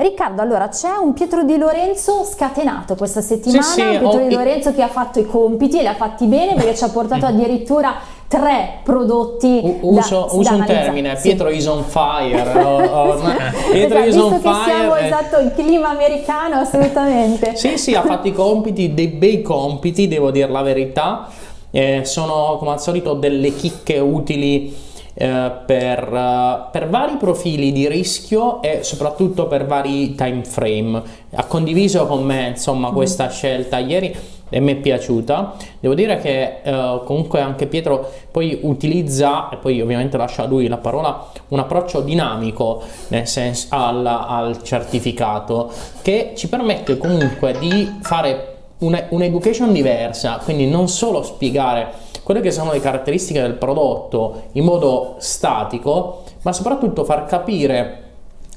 Riccardo, allora c'è un Pietro Di Lorenzo scatenato questa settimana, sì, sì, Pietro ho... Di Lorenzo che ha fatto i compiti e li ha fatti bene perché ci ha portato addirittura tre prodotti U uso, da, uso da un termine sì. Pietro is on fire o, o, Pietro esatto, is on fire siamo eh. esatto il clima americano assolutamente sì sì ha fatto i compiti dei bei compiti devo dire la verità eh, sono come al solito delle chicche utili eh, per, uh, per, vari profili di rischio e soprattutto per vari time frame ha condiviso con me insomma questa mm. scelta ieri e mi è piaciuta. Devo dire che eh, comunque anche Pietro poi utilizza, e poi ovviamente lascia a lui la parola, un approccio dinamico nel senso al, al certificato che ci permette comunque di fare un'education diversa, quindi non solo spiegare quelle che sono le caratteristiche del prodotto in modo statico, ma soprattutto far capire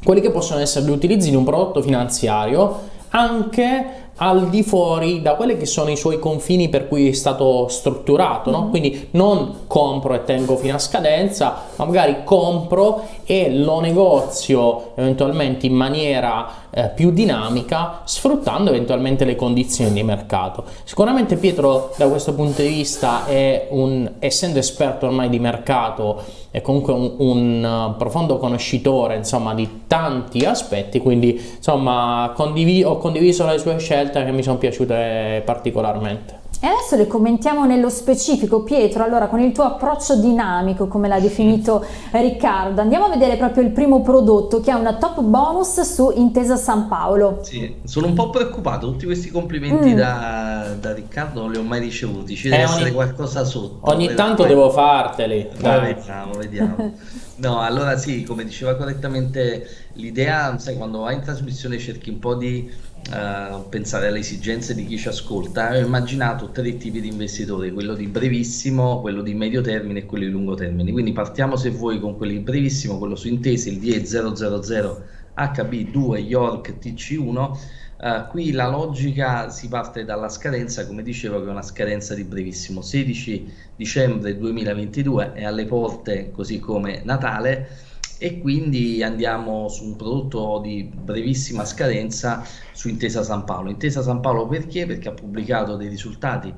quelli che possono essere gli utilizzi di un prodotto finanziario anche al di fuori da quelli che sono i suoi confini per cui è stato strutturato, no? Mm-hmm. quindi non compro e tengo fino a scadenza, ma magari compro e lo negozio eventualmente in maniera eh, più dinamica sfruttando eventualmente le condizioni di mercato. Sicuramente Pietro da questo punto di vista è un, essendo esperto ormai di mercato, è comunque un, un profondo conoscitore insomma di tanti aspetti, quindi insomma condiv ho condiviso le sue scelte che mi sono piaciute particolarmente. E adesso le commentiamo nello specifico. Pietro, allora con il tuo approccio dinamico, come l'ha definito Riccardo, andiamo a vedere proprio il primo prodotto che è una top bonus su Intesa San Paolo. Sì, sono un po' preoccupato, tutti questi complimenti mm. da, da, Riccardo non li ho mai ricevuti, ci deve eh, essere ogni, qualcosa sotto. Ogni tanto devo farteli. Dai. Vediamo, vediamo. No, allora sì, come diceva correttamente l'idea, sai, quando vai in trasmissione cerchi un po' di uh, pensare alle esigenze di chi ci ascolta, ho immaginato tre tipi di investitori, quello di brevissimo, quello di medio termine e quello di lungo termine. Quindi partiamo se vuoi con quello di brevissimo, quello su intese, il DE 000 HB2 York TC1. Uh, qui la logica si parte dalla scadenza, come dicevo, che è una scadenza di brevissimo, 16 dicembre 2022 è alle porte, così come Natale e quindi andiamo su un prodotto di brevissima scadenza su Intesa San Paolo. Intesa San Paolo perché? Perché ha pubblicato dei risultati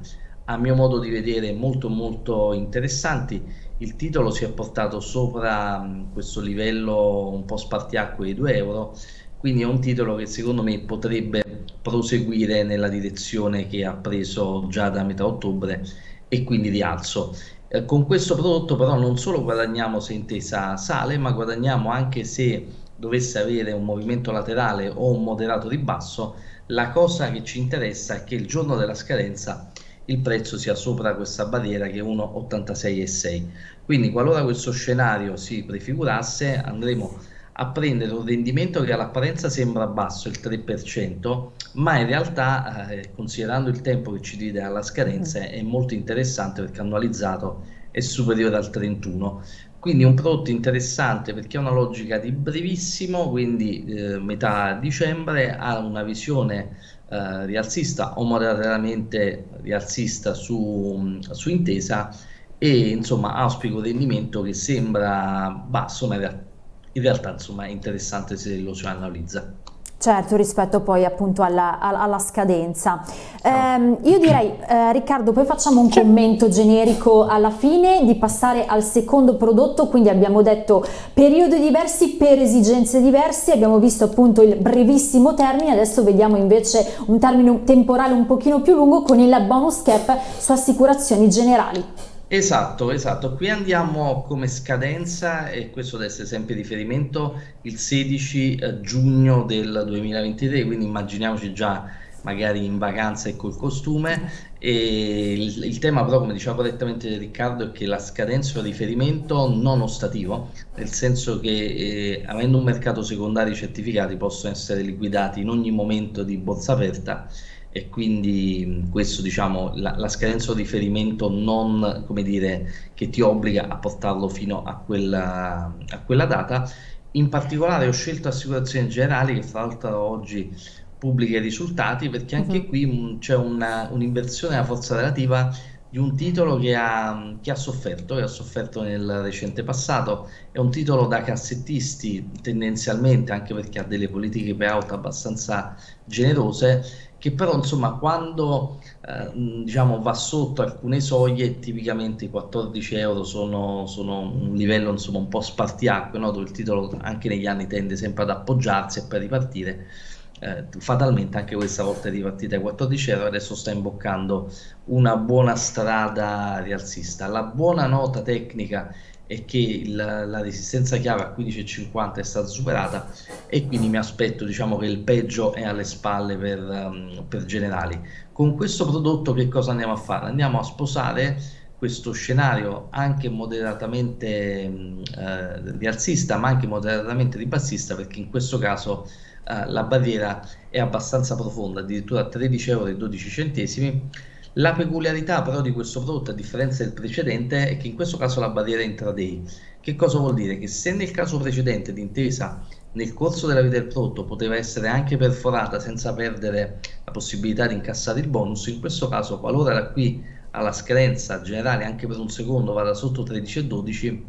a mio modo di vedere molto molto interessanti. Il titolo si è portato sopra questo livello un po' spartiacque di 2 euro, quindi è un titolo che secondo me potrebbe proseguire nella direzione che ha preso già da metà ottobre e quindi rialzo. Eh, con questo prodotto però non solo guadagniamo se intesa sale, ma guadagniamo anche se dovesse avere un movimento laterale o un moderato ribasso, la cosa che ci interessa è che il giorno della scadenza il prezzo sia sopra questa barriera che è 1,86,6. Quindi qualora questo scenario si prefigurasse andremo a prendere un rendimento che all'apparenza sembra basso, il 3%, ma in realtà, eh, considerando il tempo che ci divide alla scadenza, mm. è molto interessante perché annualizzato è superiore al 31%. Quindi un prodotto interessante perché ha una logica di brevissimo, quindi eh, metà dicembre, ha una visione eh, rialzista o moderatamente rialzista su, su intesa e insomma auspico un rendimento che sembra basso ma in realtà in realtà insomma è interessante se lo si analizza. Certo, rispetto poi appunto alla, alla scadenza. Eh, io direi, eh, Riccardo, poi facciamo un commento generico alla fine di passare al secondo prodotto, quindi abbiamo detto periodi diversi per esigenze diverse, abbiamo visto appunto il brevissimo termine, adesso vediamo invece un termine temporale un pochino più lungo con il bonus cap su assicurazioni generali. Esatto, esatto. Qui andiamo come scadenza, e questo deve essere sempre riferimento, il 16 eh, giugno del 2023, quindi immaginiamoci già magari in vacanza e col costume. E il, il, tema però, come diceva correttamente Riccardo, è che la scadenza è un riferimento non ostativo, nel senso che eh, avendo un mercato secondario certificati possono essere liquidati in ogni momento di borsa aperta e quindi questo diciamo la, la scadenza di riferimento non come dire che ti obbliga a portarlo fino a quella, a quella data in particolare ho scelto assicurazioni generali che fra l'altro oggi pubblica i risultati perché anche uh -huh. qui c'è un'inversione della forza relativa di un titolo che ha, che ha sofferto, che ha sofferto nel recente passato, è un titolo da cassettisti tendenzialmente, anche perché ha delle politiche payout abbastanza generose, che però insomma quando eh, diciamo va sotto alcune soglie, tipicamente i 14 euro sono, sono un livello insomma un po' spartiacque, no? dove il titolo anche negli anni tende sempre ad appoggiarsi e poi ripartire eh, fatalmente anche questa volta è ripartita ai 14 euro adesso sta imboccando una buona strada rialzista la buona nota tecnica è che il, la resistenza chiave a 15,50 è stata superata e quindi mi aspetto diciamo che il peggio è alle spalle per, um, per generali con questo prodotto che cosa andiamo a fare? andiamo a sposare questo scenario anche moderatamente eh, rialzista ma anche moderatamente ribassista perché in questo caso eh, la barriera è abbastanza profonda, addirittura 13 euro 12 centesimi. La peculiarità però di questo prodotto, a differenza del precedente, è che in questo caso la barriera è intraday. Che cosa vuol dire? Che se nel caso precedente l'intesa nel corso della vita del prodotto poteva essere anche perforata senza perdere la possibilità di incassare il bonus, in questo caso qualora da qui alla scadenza generale anche per un secondo vada sotto 13 e 12,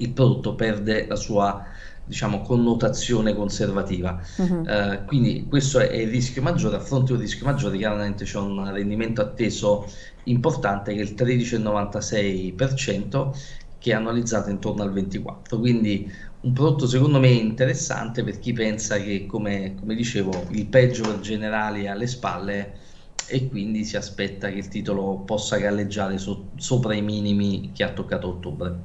il prodotto perde la sua diciamo, connotazione conservativa. Uh-huh. Uh, quindi questo è, il rischio maggiore, a fronte di un rischio maggiore chiaramente c'è un rendimento atteso importante che è il 13,96% che è annualizzato intorno al 24%. Quindi un prodotto secondo me interessante per chi pensa che, come, come dicevo, il peggio per generali è alle spalle e quindi si aspetta che il titolo possa galleggiare so, sopra i minimi che ha toccato a ottobre.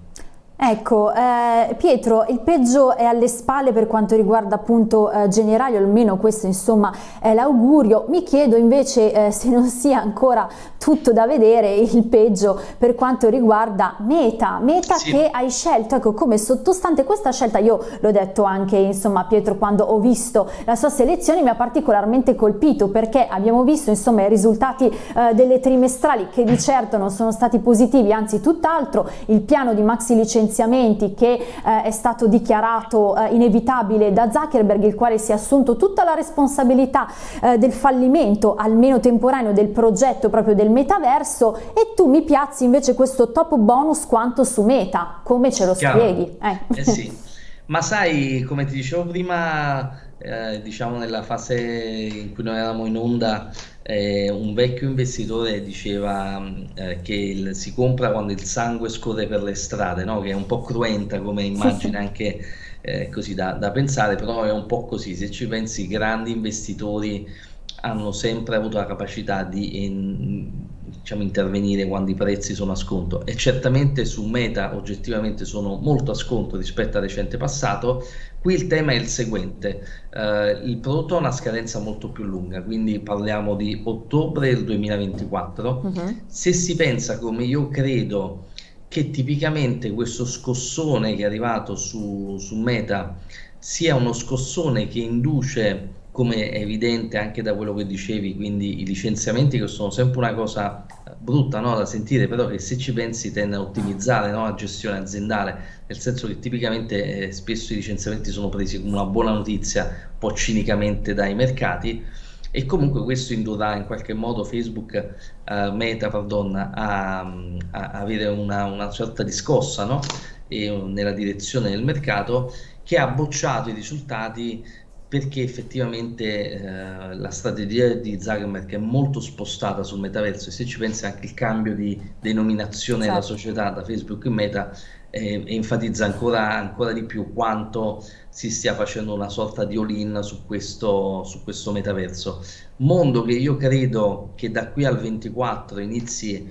Ecco, eh, Pietro, il peggio è alle spalle per quanto riguarda appunto eh, generali, almeno questo insomma è l'augurio. Mi chiedo invece eh, se non sia ancora tutto da vedere il peggio per quanto riguarda Meta, Meta sì. che hai scelto, ecco come sottostante questa scelta, io l'ho detto anche insomma Pietro quando ho visto la sua selezione mi ha particolarmente colpito perché abbiamo visto insomma i risultati eh, delle trimestrali che di certo non sono stati positivi, anzi tutt'altro, il piano di maxi licenziamento licenziamenti che eh, è stato dichiarato eh, inevitabile da Zuckerberg, il quale si è assunto tutta la responsabilità eh, del fallimento, almeno temporaneo, del progetto proprio del metaverso e tu mi piazzi invece questo top bonus quanto su Meta, come ce lo Chiaro. spieghi? Eh. eh sì, ma sai, come ti dicevo prima, eh, diciamo nella fase in cui noi eravamo in onda, eh, un vecchio investitore diceva eh, che il, si compra quando il sangue scorre per le strade, no? che è un po' cruenta come immagine anche eh, così da, da, pensare, però è un po' così, se ci pensi i grandi investitori hanno sempre avuto la capacità di in, diciamo, intervenire quando i prezzi sono a sconto e certamente su Meta oggettivamente sono molto a sconto rispetto al recente passato, Qui il tema è il seguente, uh, il prodotto ha una scadenza molto più lunga, quindi parliamo di ottobre del 2024. Uh -huh. Se si pensa come io credo che tipicamente questo scossone che è arrivato su, su Meta sia uno scossone che induce come è evidente anche da quello che dicevi, quindi i licenziamenti che sono sempre una cosa brutta no, da sentire, però che se ci pensi tende a ottimizzare no, la gestione aziendale, nel senso che tipicamente eh, spesso i licenziamenti sono presi come una buona notizia, un po' cinicamente dai mercati, e comunque questo indurrà in qualche modo Facebook, eh, Meta, pardon, a, a avere una, una, di scossa no? e, nella direzione del mercato che ha bocciato i risultati perché effettivamente eh, la strategia di Zuckerberg è molto spostata sul metaverso e se ci pensi anche il cambio di denominazione esatto. della società da Facebook in Meta eh, enfatizza ancora, ancora, di più quanto si stia facendo una sorta di all-in su questo, su questo metaverso. Mondo che io credo che da qui al 24 inizi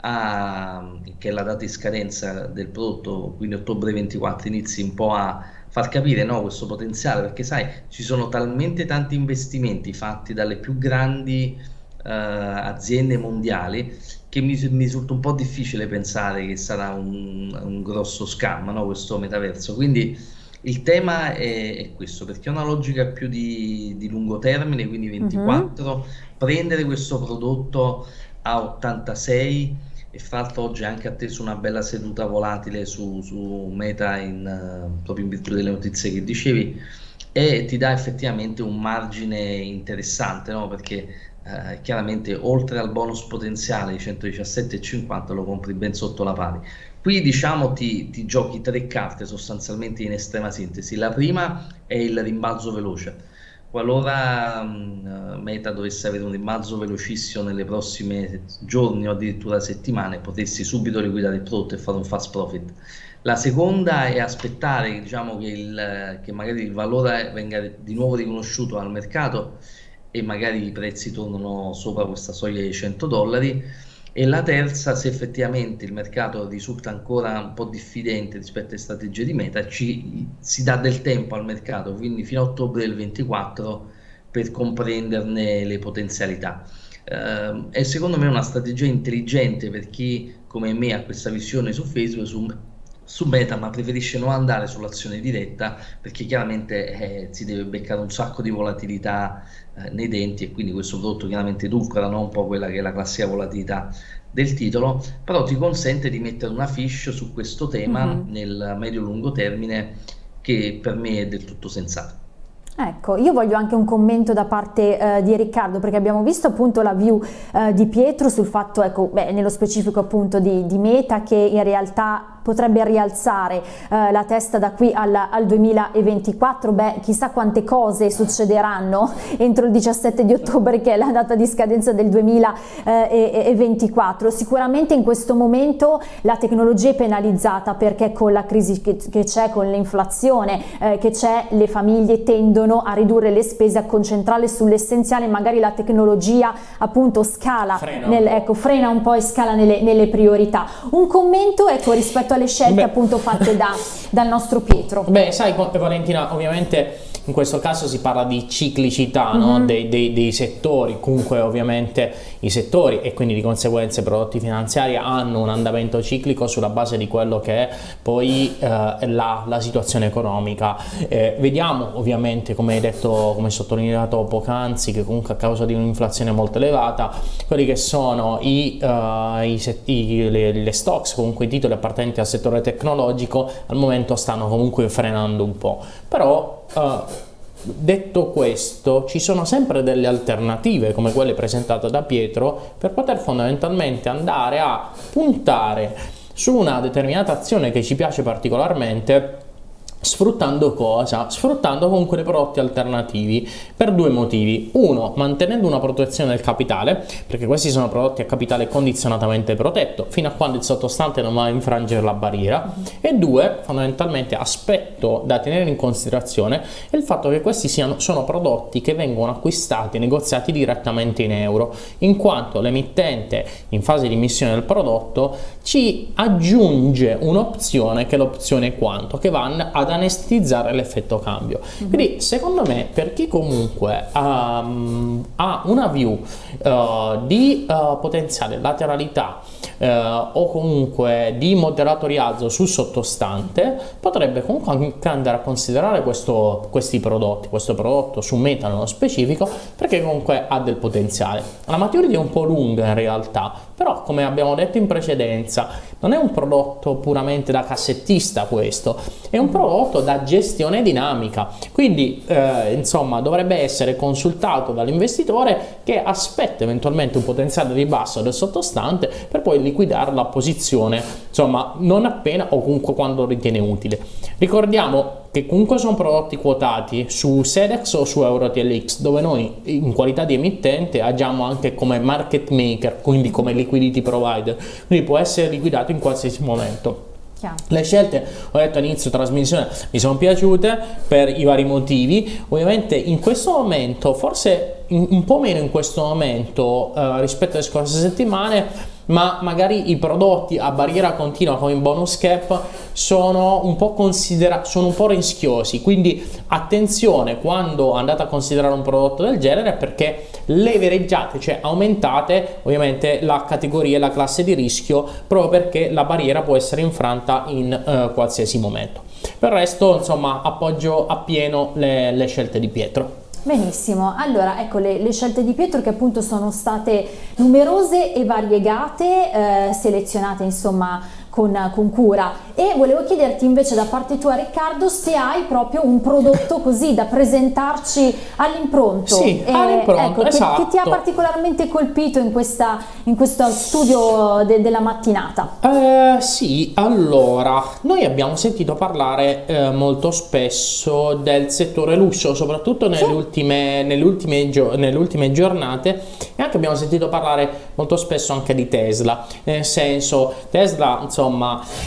a, che è la data di scadenza del prodotto, quindi ottobre 24 inizi un po' a far capire no, questo potenziale, perché sai, ci sono talmente tanti investimenti fatti dalle più grandi uh, aziende mondiali che mi, mi, risulta un po' difficile pensare che sarà un, un grosso scam no, questo metaverso. Quindi il tema è, è, questo, perché è una logica più di, di lungo termine, quindi 24, uh-huh. prendere questo prodotto a 86 e fra l'altro oggi ha anche atteso una bella seduta volatile su, su Meta in, uh, proprio in virtù delle notizie che dicevi e ti dà effettivamente un margine interessante no? perché eh, chiaramente oltre al bonus potenziale di 117,50 lo compri ben sotto la pari. Qui diciamo ti, ti giochi tre carte sostanzialmente in estrema sintesi. La prima è il rimbalzo veloce. Qualora um, Meta dovesse avere un rimbalzo velocissimo nelle prossime giorni o addirittura settimane, potessi subito liquidare il prodotto e fare un fast profit. La seconda è aspettare diciamo, che, il, che magari il valore venga di nuovo riconosciuto al mercato e magari i prezzi tornano sopra questa soglia di 100 dollari e la terza se effettivamente il mercato risulta ancora un po' diffidente rispetto alle strategie di meta ci, si dà del tempo al mercato quindi fino a ottobre del 24 per comprenderne le potenzialità. Eh, è secondo me una strategia intelligente per chi come me ha questa visione su Facebook su su Meta, ma preferisce non andare sull'azione diretta perché chiaramente eh, si deve beccare un sacco di volatilità eh, nei denti e quindi questo prodotto chiaramente edulcora no? un po' quella che è la classica volatilità del titolo, però ti consente di mettere una fish su questo tema mm-hmm. nel medio-lungo termine che per me è del tutto sensato. Ecco, io voglio anche un commento da parte eh, di Riccardo perché abbiamo visto appunto la view eh, di Pietro sul fatto, ecco, beh, nello specifico appunto di, di Meta che in realtà potrebbe rialzare eh, la testa da qui al, al, 2024, beh chissà quante cose succederanno entro il 17 di ottobre che è la data di scadenza del 2024, sicuramente in questo momento la tecnologia è penalizzata perché con la crisi che, c'è, con l'inflazione eh, che c'è, le famiglie tendono a ridurre le spese, a concentrarle sull'essenziale, magari la tecnologia appunto scala, frena, nel, ecco, frena un po' e scala nelle, nelle priorità. Un commento ecco rispetto a le scelte Beh. appunto fatte da, dal nostro Pietro. Beh, sai Valentina, ovviamente in questo caso si parla di ciclicità mm-hmm. no? dei, dei, dei, settori, comunque ovviamente i settori e quindi di conseguenza i prodotti finanziari hanno un andamento ciclico sulla base di quello che è poi eh, la, la, situazione economica. Eh, vediamo ovviamente, come hai detto, come sottolineato poc'anzi, che comunque a causa di un'inflazione molto elevata, quelli che sono i, uh, i, i le, le, stocks, comunque i titoli appartenenti al settore tecnologico, al momento stanno comunque frenando un po'. Però Uh, detto questo, ci sono sempre delle alternative come quelle presentate da Pietro per poter fondamentalmente andare a puntare su una determinata azione che ci piace particolarmente Sfruttando cosa? Sfruttando comunque dei prodotti alternativi per due motivi. Uno, mantenendo una protezione del capitale, perché questi sono prodotti a capitale condizionatamente protetto, fino a quando il sottostante non va a infrangere la barriera. E due, fondamentalmente, aspetto da tenere in considerazione è il fatto che questi siano, sono prodotti che vengono acquistati e negoziati direttamente in euro, in quanto l'emittente in fase di emissione del prodotto ci aggiunge un'opzione che è l'opzione quanto, che va a ad anestetizzare l'effetto cambio. Mm-hmm. Quindi secondo me per chi comunque um, ha una view uh, di uh, potenziale lateralità uh, o comunque di moderato rialzo sul sottostante potrebbe comunque anche andare a considerare questo, questi prodotti, questo prodotto su Meta nello specifico perché comunque ha del potenziale. La maturity è un po' lunga in realtà, però come abbiamo detto in precedenza non è un prodotto puramente da cassettista questo, è un prodotto da gestione dinamica, quindi eh, insomma dovrebbe essere consultato dall'investitore che aspetta eventualmente un potenziale ribasso del sottostante per poi liquidare la posizione, insomma non appena o comunque quando ritiene utile. Ricordiamo che comunque sono prodotti quotati su Sedex o su EuroTLX dove noi in qualità di emittente agiamo anche come market maker quindi come liquidity provider quindi può essere liquidato in qualsiasi momento Chiaro. Le scelte, ho detto all'inizio trasmissione, mi sono piaciute per i vari motivi. Ovviamente in questo momento, forse un po' meno in questo momento eh, rispetto alle scorse settimane, ma magari i prodotti a barriera continua come il bonus cap sono un po' considerati sono un po' rischiosi. Quindi attenzione quando andate a considerare un prodotto del genere perché levereggiate cioè aumentate ovviamente la categoria e la classe di rischio proprio perché la barriera può essere infranta in eh, qualsiasi momento. Per il resto insomma appoggio appieno le, le scelte di Pietro Benissimo, allora ecco le, le, scelte di Pietro che appunto sono state numerose e variegate, eh, selezionate insomma con, con, cura e volevo chiederti invece da parte tua Riccardo se hai proprio un prodotto così da presentarci all'impronto sì, eh, all'impronto, ecco, esatto. che, che, ti ha particolarmente colpito in, questa, in questo studio de, della mattinata eh, sì, allora noi abbiamo sentito parlare eh, molto spesso del settore lusso soprattutto nelle, sì. ultime, nelle, ultime nelle ultime giornate e anche abbiamo sentito parlare molto spesso anche di Tesla nel senso Tesla insomma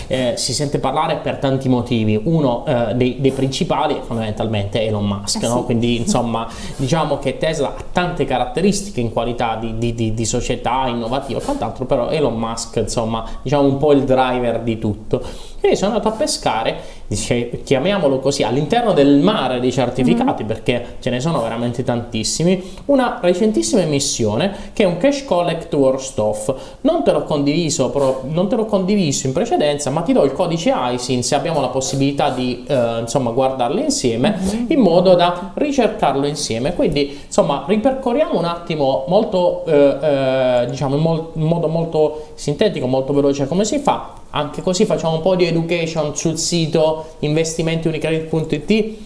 eh, si sente parlare per tanti motivi. Uno eh, dei, dei, principali è fondamentalmente Elon Musk eh no? quindi insomma diciamo che Tesla ha tante caratteristiche in qualità di, di, di, di società innovativa e quant'altro però Elon Musk insomma diciamo un po' il driver di tutto. Quindi sono andato a pescare, dice, chiamiamolo così, all'interno del mare dei certificati, mm. perché ce ne sono veramente tantissimi, una recentissima emissione che è un Cash Collect Worst Off. Non te l'ho condiviso, non te l'ho condiviso in precedenza, ma ti do il codice ISIN se abbiamo la possibilità di eh, insomma guardarlo insieme, mm. in modo da ricercarlo insieme. Quindi insomma ripercorriamo un attimo molto, eh, eh, diciamo in, mol in modo molto sintetico, molto veloce come si fa anche così facciamo un po' di education sul sito investimentiunicredit.it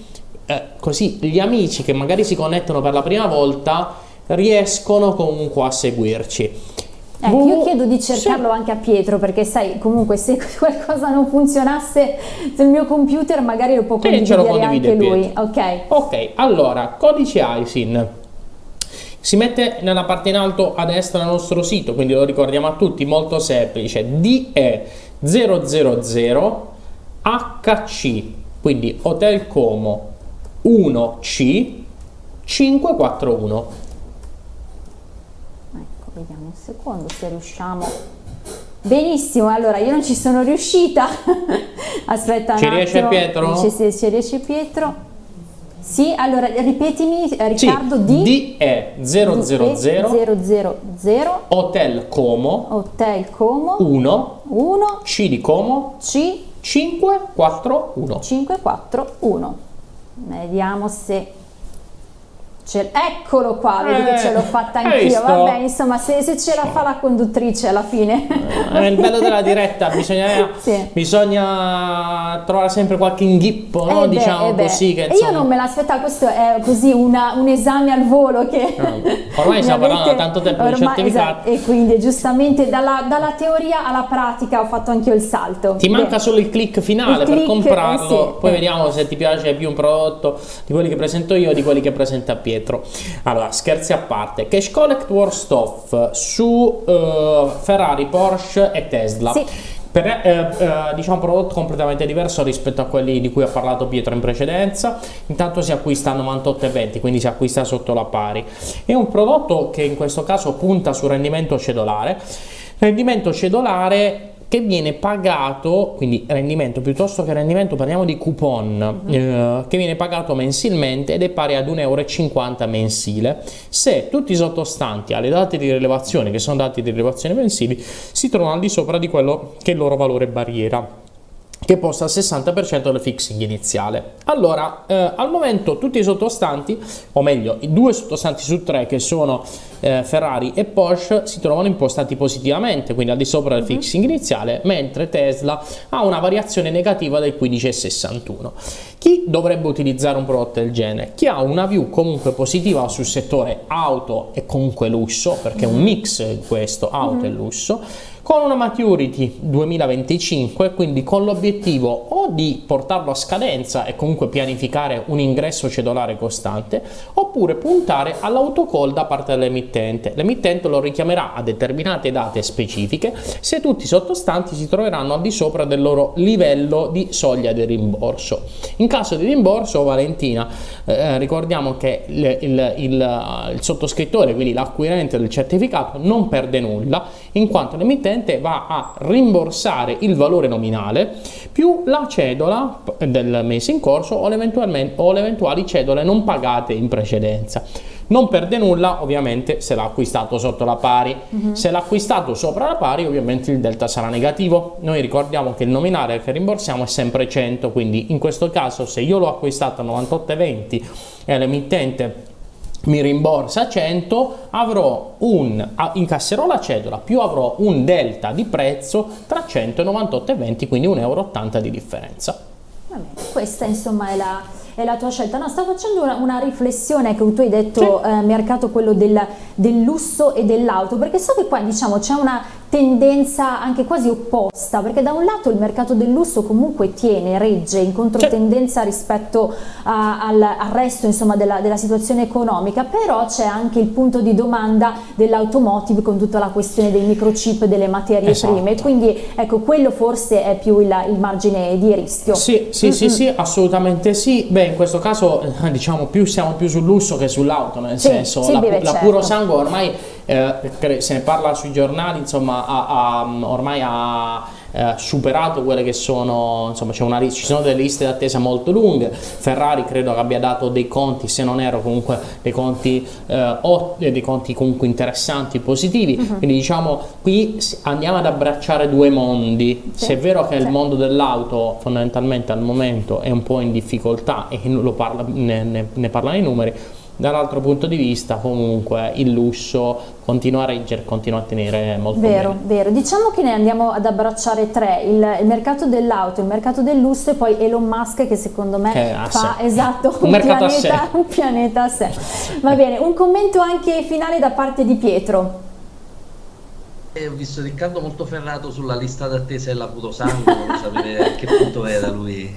eh, così gli amici che magari si connettono per la prima volta riescono comunque a seguirci. Ecco, io chiedo di cercarlo sì. anche a Pietro perché sai comunque se qualcosa non funzionasse sul mio computer magari lo può condividere lo anche lui. Ok. Ok allora codice ISIN si mette nella parte in alto a destra del nostro sito quindi lo ricordiamo a tutti molto semplice. DE 000 HC, quindi Hotel Como 1C 541. Ecco, vediamo un secondo se riusciamo. Benissimo, allora io non ci sono riuscita. Aspetta Ci riesce Pietro? Ci, ci, ci riesce Pietro. Sì, allora ripetimi eh, Riccardo sì, D è 000 Hotel Como Hotel Como 1 1 C di Como C 541 541 Vediamo se eccolo qua, vedi eh, che ce l'ho fatta anch'io. Vabbè, insomma, se, se, ce la fa la conduttrice alla fine. Eh, il bello della diretta, bisogna, sì. bisogna trovare sempre qualche inghippo, no? eh beh, diciamo eh così. Che, insomma... Io non me l'aspettavo, questo è così una, un esame al volo che. No, ormai stiamo parlando da tanto tempo ormai, di certificato. Esatto, e quindi giustamente dalla, dalla, teoria alla pratica ho fatto anche io il salto. Ti beh. manca solo il click finale il per click, comprarlo, sì, poi vediamo se ti piace più un prodotto di quelli che presento io o di quelli che presenta Pietro dietro. Allora, scherzi a parte, Cash Collect Worst Off su uh, Ferrari, Porsche e Tesla. Sì. Per, eh, eh, diciamo un prodotto completamente diverso rispetto a quelli di cui ha parlato Pietro in precedenza intanto si acquista a 98,20 quindi si acquista sotto la pari è un prodotto che in questo caso punta sul rendimento cedolare rendimento cedolare che viene pagato, quindi rendimento piuttosto che rendimento, parliamo di coupon, uh -huh. eh, che viene pagato mensilmente ed è pari ad 1,50 euro mensile se tutti i sottostanti alle date di rilevazione, che sono dati di rilevazione mensili, si trovano al di sopra di quello che è il loro valore barriera che posta il 60% del fixing iniziale. Allora, eh, al momento tutti i sottostanti, o meglio, i due sottostanti su tre che sono eh, Ferrari e Porsche si trovano impostati positivamente, quindi al di sopra del mhm. fixing iniziale, mentre Tesla ha una variazione negativa del 15,61. Chi dovrebbe utilizzare un prodotto del genere? Chi ha una view comunque positiva sul settore auto e comunque lusso, perché è un mhm. mix questo, auto mm -hmm. e lusso, con una maturity 2025, quindi con l'obiettivo o di portarlo a scadenza e comunque pianificare un ingresso cedolare costante, oppure puntare all'autocall da parte dell'emittente. L'emittente lo richiamerà a determinate date specifiche se tutti i sottostanti si troveranno al di sopra del loro livello di soglia di rimborso. In caso di rimborso, Valentina, eh, ricordiamo che il, il, il, il sottoscrittore, quindi l'acquirente del certificato, non perde nulla, in quanto l'emittente va a rimborsare il valore nominale più la cedola del mese in corso o, o le eventuali cedole non pagate in precedenza. Non perde nulla ovviamente se l'ha acquistato sotto la pari, uh mhm. -huh. se l'ha acquistato sopra la pari ovviamente il delta sarà negativo. Noi ricordiamo che il nominale che rimborsiamo è sempre 100, quindi in questo caso se io l'ho acquistato a 98,20 e l'emittente mi rimborsa 100, avrò un, incasserò la cedola più avrò un delta di prezzo tra 198 e 20, quindi 1,80 euro di differenza. Questa insomma è la, è la tua scelta. No, sto facendo una, una, riflessione che tu hai detto sì. eh, mercato quello del, del lusso e dell'auto, perché so che qua diciamo c'è una tendenza anche quasi opposta, perché da un lato il mercato del lusso comunque tiene, regge in controtendenza rispetto a, al, al, resto insomma, della, della, situazione economica, però c'è anche il punto di domanda dell'automotive con tutta la questione dei microchip, delle materie esatto. prime, quindi ecco quello forse è più il, il margine di rischio. Sì, sì, mm -hmm. sì, sì, assolutamente sì, beh in questo caso diciamo più siamo più sul lusso che sull'auto, nel sì, senso sì, la, beh, la certo. puro sangue ormai eh, se ne parla sui giornali, insomma, ha, ha, ormai ha eh, superato quelle che sono, insomma, una, ci sono delle liste d'attesa molto lunghe. Ferrari credo che abbia dato dei conti, se non ero comunque dei conti, eh, dei conti comunque interessanti, positivi. Uh mhm. -huh. Quindi diciamo qui andiamo ad abbracciare due mondi. Sì. Se è vero che sì. il mondo dell'auto fondamentalmente al momento è un po' in difficoltà e parla, ne, ne, ne parlano i numeri, dall'altro punto di vista comunque il lusso continua a reggere, continua a tenere molto vero, bene. Vero, diciamo che ne andiamo ad abbracciare tre, il, il mercato dell'auto, il mercato del lusso e poi Elon Musk che secondo me che fa esatto, un, un, pianeta, un pianeta a sé. Va bene, un commento anche finale da parte di Pietro. Eh, ho visto Riccardo molto ferrato sulla lista d'attesa della Putosangue, voglio sapere a che punto era lui.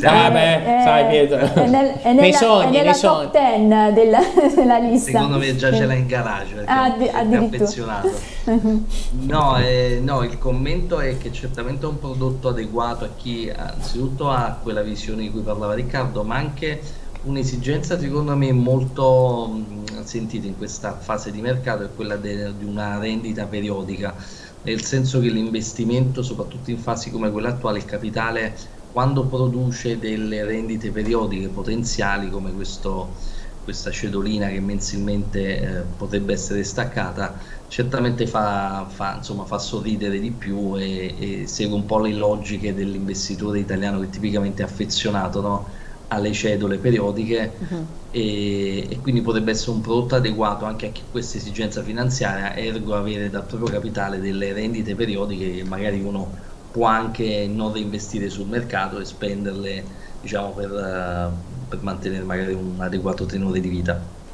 Ah, beh, eh, sai Pietro, è, nel, è nella, nei sogni, è nella nei top 10 della, della, lista. Secondo me già ce l'ha in garage perché ah, è affezionato. no, eh, no, il commento è che certamente è un prodotto adeguato a chi anzitutto ha quella visione di cui parlava Riccardo, ma anche un'esigenza secondo me molto mh, sentita in questa fase di mercato è quella de, di una rendita periodica, nel senso che l'investimento, soprattutto in fasi come quella attuale, il capitale quando produce delle rendite periodiche potenziali come questo, questa cedolina che mensilmente eh, potrebbe essere staccata, certamente fa, fa, insomma, fa sorridere di più e, e, segue un po' le logiche dell'investitore italiano che tipicamente è affezionato no? Alle cedole periodiche uh -huh. e, e, quindi potrebbe essere un prodotto adeguato anche a questa esigenza finanziaria, ergo avere dal proprio capitale delle rendite periodiche che magari uno può anche non reinvestire sul mercato e spenderle diciamo, per, uh, per mantenere magari un adeguato tenore di vita.